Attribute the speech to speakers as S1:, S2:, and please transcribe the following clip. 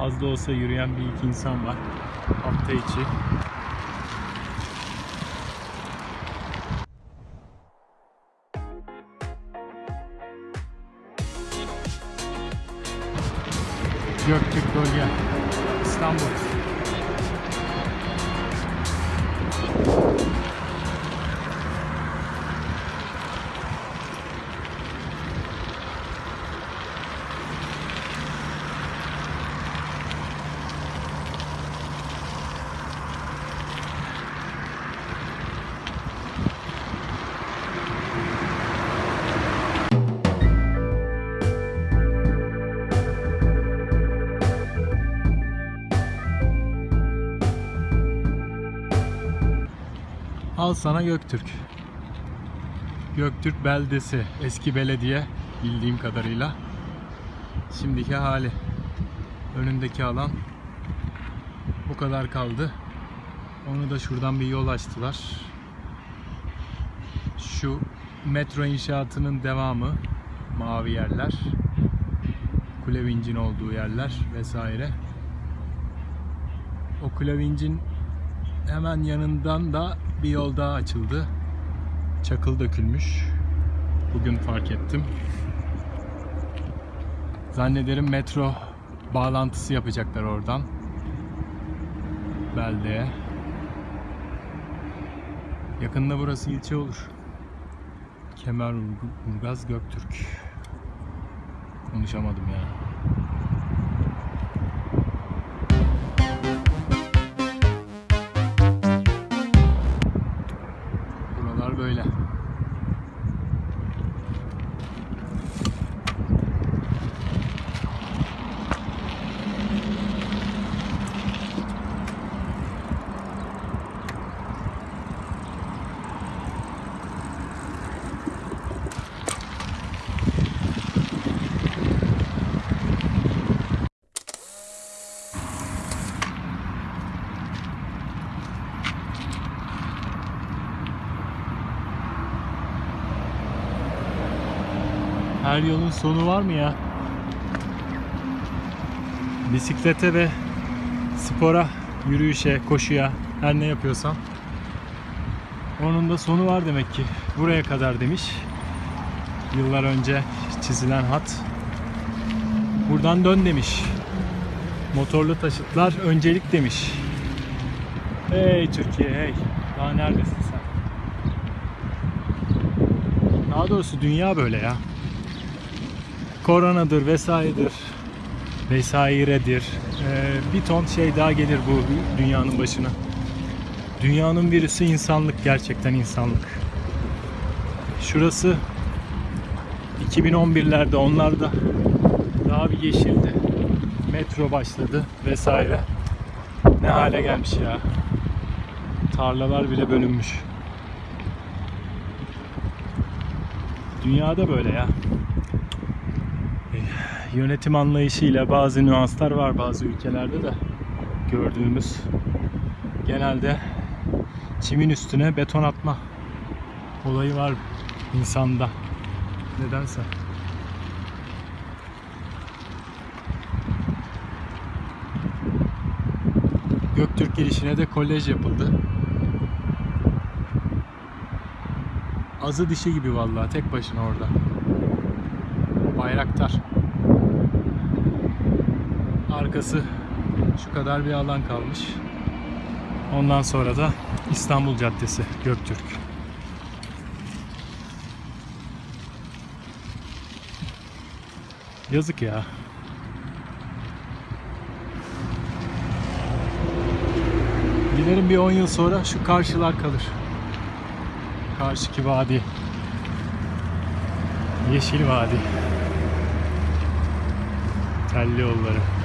S1: Az da olsa yürüyen bir iki insan var. Hafta içi. Göktürk Bölge. İstanbul. Al sana Göktürk. Göktürk beldesi, eski belediye bildiğim kadarıyla. Şimdiki hali. Önündeki alan bu kadar kaldı. Onu da şuradan bir yol açtılar. Şu metro inşaatının devamı mavi yerler. Kule vincin olduğu yerler vesaire. O kule vincin hemen yanından da bir yol daha açıldı. Çakıl dökülmüş. Bugün fark ettim. Zannederim metro bağlantısı yapacaklar oradan. Beldeye. Yakında burası ilçe olur. Kemerburgaz Göktürk. Konuşamadım ya. Buralar Her yolun sonu var mı ya? Bisiklete ve spora, yürüyüşe, koşuya, her ne yapıyorsam onun da sonu var demek ki. Buraya kadar demiş. Yıllar önce çizilen hat. Buradan dön demiş. Motorlu taşıtlar öncelik demiş. Hey Türkiye hey. Daha neredesin sen? Daha doğrusu dünya böyle ya koronadır vesairedir vesairedir. Ee, bir ton şey daha gelir bu dünyanın başına. Dünyanın virüsü insanlık gerçekten insanlık. Şurası 2011'lerde onlarda daha bir yeşildi. Metro başladı vesaire. Ne hale gelmiş ya. Tarlalar bile bölünmüş. Dünyada böyle ya yönetim anlayışıyla bazı nüanslar var bazı ülkelerde de gördüğümüz. Genelde çimin üstüne beton atma olayı var insanda nedense. Göktürk girişine de kolej yapıldı. Azı dişi gibi vallahi tek başına orada. Bayraktar arkası şu kadar bir alan kalmış. Ondan sonra da İstanbul Caddesi Göktürk. Yazık ya. Dilerim bir 10 yıl sonra şu karşılar kalır. Karşıki vadi. Yeşil vadi. Telli yolları.